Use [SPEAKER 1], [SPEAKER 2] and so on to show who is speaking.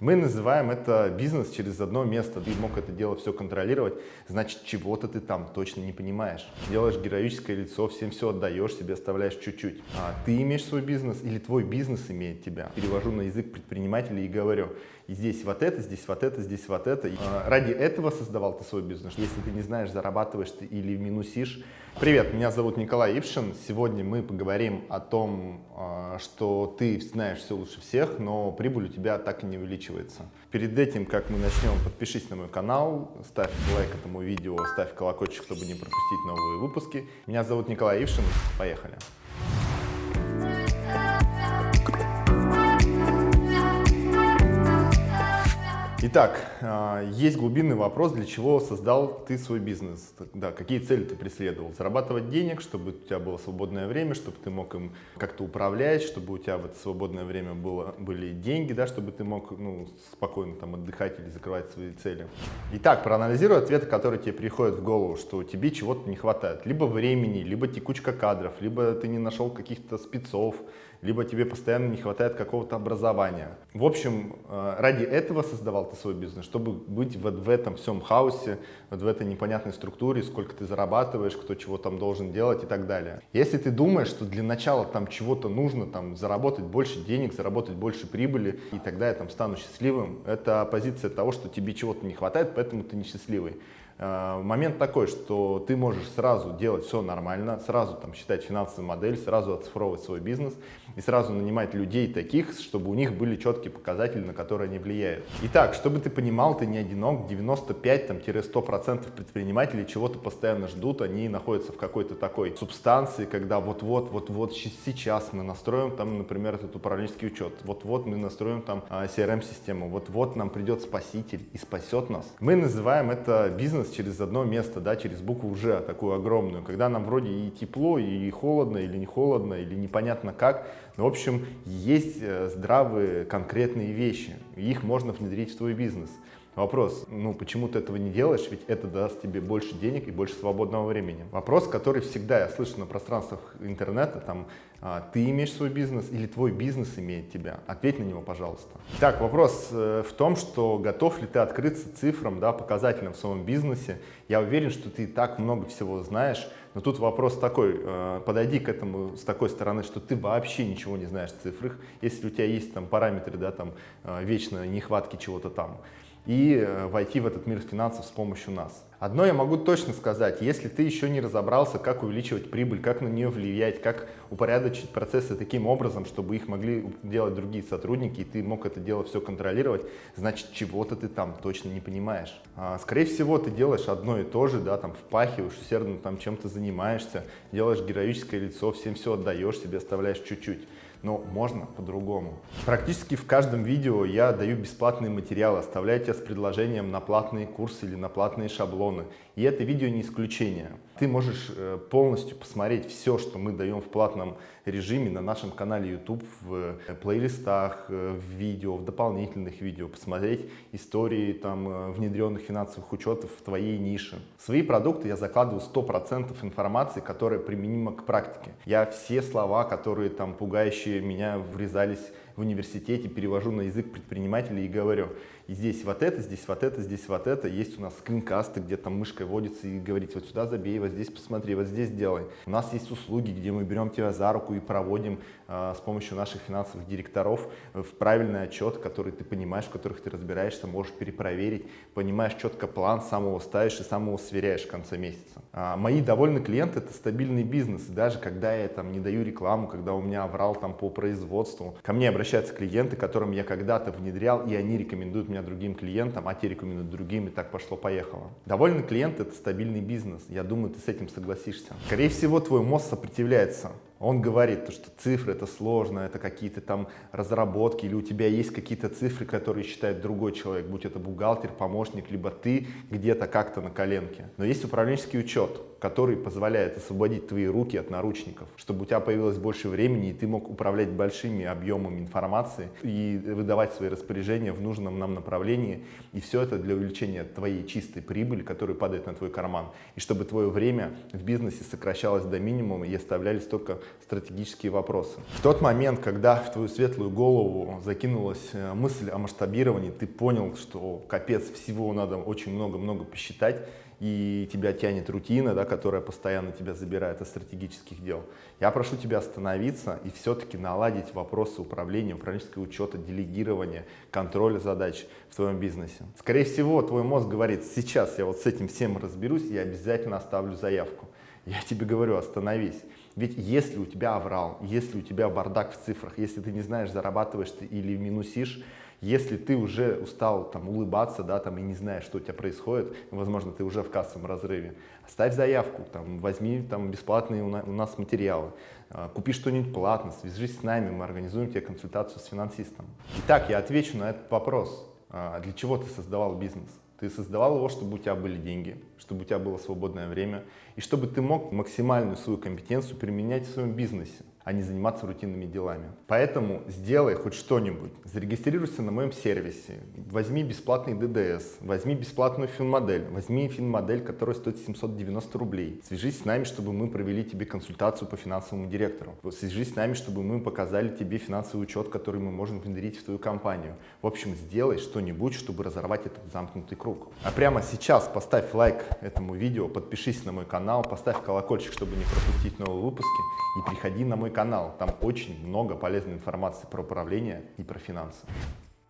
[SPEAKER 1] Мы называем это бизнес через одно место. Ты мог это дело все контролировать, значит, чего-то ты там точно не понимаешь. Делаешь героическое лицо, всем все отдаешь, себе оставляешь чуть-чуть. А ты имеешь свой бизнес или твой бизнес имеет тебя? Перевожу на язык предпринимателей и говорю, здесь вот это, здесь вот это, здесь вот это. А, ради этого создавал ты свой бизнес. Если ты не знаешь, зарабатываешь ты или минусишь. Привет, меня зовут Николай Ившин. Сегодня мы поговорим о том, а, что ты знаешь все лучше всех, но прибыль у тебя так и не увеличивается. Перед этим, как мы начнем, подпишись на мой канал, ставь лайк этому видео, ставь колокольчик, чтобы не пропустить новые выпуски. Меня зовут Николай Ившин. Поехали. Итак, а, есть глубинный вопрос, для чего создал ты свой бизнес, да, какие цели ты преследовал. Зарабатывать денег, чтобы у тебя было свободное время, чтобы ты мог им как-то управлять, чтобы у тебя в это свободное время было, были деньги, да, чтобы ты мог ну, спокойно там отдыхать или закрывать свои цели. Итак, проанализируй ответы, которые тебе приходят в голову, что тебе чего-то не хватает. Либо времени, либо текучка кадров, либо ты не нашел каких-то спецов, либо тебе постоянно не хватает какого-то образования. В общем, э, ради этого создавал ты свой бизнес, чтобы быть вот в этом всем хаосе, вот в этой непонятной структуре, сколько ты зарабатываешь, кто чего там должен делать и так далее. Если ты думаешь, что для начала там чего-то нужно, там заработать больше денег, заработать больше прибыли, и тогда я там стану счастливым, это позиция того, что тебе чего-то не хватает, поэтому ты несчастливый. Э, момент такой, что ты можешь сразу делать все нормально, сразу там считать финансовую модель, сразу оцифровывать свой бизнес и сразу нанимать людей таких, чтобы у них были четкие показатели, на которые они влияют. Итак, чтобы ты понимал, ты не одинок, 95-100% предпринимателей чего-то постоянно ждут, они находятся в какой-то такой субстанции, когда вот-вот, вот-вот сейчас мы настроим там, например, этот управленческий учет, вот-вот мы настроим там CRM-систему, вот-вот нам придет спаситель и спасет нас. Мы называем это бизнес через одно место, да, через букву «Ж», такую огромную, когда нам вроде и тепло, и холодно, или не холодно, или непонятно как, но, в общем, есть э, здравые конкретные вещи, их можно внедрить в твой бизнес. Вопрос, ну почему ты этого не делаешь, ведь это даст тебе больше денег и больше свободного времени. Вопрос, который всегда я слышу на пространствах интернета, там, а, ты имеешь свой бизнес или твой бизнес имеет тебя? Ответь на него, пожалуйста. Так, вопрос э, в том, что готов ли ты открыться цифрам, да, показателям в своем бизнесе. Я уверен, что ты так много всего знаешь, но тут вопрос такой, э, подойди к этому с такой стороны, что ты вообще ничего не знаешь в цифрах, если у тебя есть там параметры, да, там, э, вечно нехватки чего-то там и э, войти в этот мир финансов с помощью нас. Одно я могу точно сказать, если ты еще не разобрался, как увеличивать прибыль, как на нее влиять, как упорядочить процессы таким образом, чтобы их могли делать другие сотрудники, и ты мог это дело все контролировать, значит, чего-то ты там точно не понимаешь. А, скорее всего, ты делаешь одно и то же, да, там впахиваешь, усердно там чем-то занимаешься, делаешь героическое лицо, всем все отдаешь, себе оставляешь чуть-чуть но можно по-другому. Практически в каждом видео я даю бесплатные материалы, оставляю тебя с предложением на платные курсы или на платные шаблоны. И это видео не исключение. Ты можешь э, полностью посмотреть все, что мы даем в платном режиме на нашем канале YouTube, в э, плейлистах, э, в видео, в дополнительных видео, посмотреть истории там, внедренных финансовых учетов в твоей нише. В свои продукты я закладываю 100% информации, которая применима к практике. Я все слова, которые там пугающие меня врезались в университете, перевожу на язык предпринимателей и говорю, и здесь вот это, здесь вот это, здесь вот это. Есть у нас скринкасты, где там мышкой водится и говорить, вот сюда забей, вот здесь посмотри, вот здесь делай. У нас есть услуги, где мы берем тебя за руку и проводим э, с помощью наших финансовых директоров в правильный отчет, который ты понимаешь, в которых ты разбираешься, можешь перепроверить, понимаешь четко план, сам его ставишь и сам его сверяешь в конце месяца. А мои довольные клиенты – это стабильный бизнес. И даже когда я там не даю рекламу, когда у меня аврал там по производству, ко мне обращаются клиенты, которым я когда-то внедрял, и они рекомендуют меня другим клиентам, а те рекомендуют другим, и так пошло-поехало. Довольный клиент – это стабильный бизнес. Я думаю, ты с этим согласишься. Скорее всего, твой мозг сопротивляется он говорит, что цифры это сложно, это какие-то там разработки, или у тебя есть какие-то цифры, которые считает другой человек, будь это бухгалтер, помощник, либо ты где-то как-то на коленке. Но есть управленческий учет, который позволяет освободить твои руки от наручников, чтобы у тебя появилось больше времени, и ты мог управлять большими объемами информации и выдавать свои распоряжения в нужном нам направлении. И все это для увеличения твоей чистой прибыли, которая падает на твой карман. И чтобы твое время в бизнесе сокращалось до минимума и оставлялись только стратегические вопросы. В тот момент, когда в твою светлую голову закинулась э, мысль о масштабировании, ты понял, что капец, всего надо очень много-много посчитать, и тебя тянет рутина, да, которая постоянно тебя забирает от стратегических дел. Я прошу тебя остановиться и все-таки наладить вопросы управления, управленческого учета, делегирования, контроля задач в твоем бизнесе. Скорее всего, твой мозг говорит, сейчас я вот с этим всем разберусь, и обязательно оставлю заявку. Я тебе говорю, остановись. Ведь если у тебя аврал, если у тебя бардак в цифрах, если ты не знаешь, зарабатываешь ты или минусишь, если ты уже устал там, улыбаться, да, там, и не знаешь, что у тебя происходит, возможно, ты уже в кассовом разрыве, оставь заявку, там, возьми там, бесплатные у нас материалы, а, купи что-нибудь платно, свяжись с нами, мы организуем тебе консультацию с финансистом. Итак, я отвечу на этот вопрос. А, для чего ты создавал бизнес? Ты создавал его, чтобы у тебя были деньги, чтобы у тебя было свободное время, и чтобы ты мог максимальную свою компетенцию применять в своем бизнесе а не заниматься рутинными делами. Поэтому сделай хоть что-нибудь. Зарегистрируйся на моем сервисе, возьми бесплатный ДДС, возьми бесплатную финмодель, возьми финмодель, которая стоит 790 рублей. Свяжись с нами, чтобы мы провели тебе консультацию по финансовому директору. Свяжись с нами, чтобы мы показали тебе финансовый учет, который мы можем внедрить в твою компанию. В общем, сделай что-нибудь, чтобы разорвать этот замкнутый круг. А прямо сейчас поставь лайк этому видео, подпишись на мой канал, поставь колокольчик, чтобы не пропустить новые выпуски и приходи на мой канал. Там очень много полезной информации про управление и про финансы.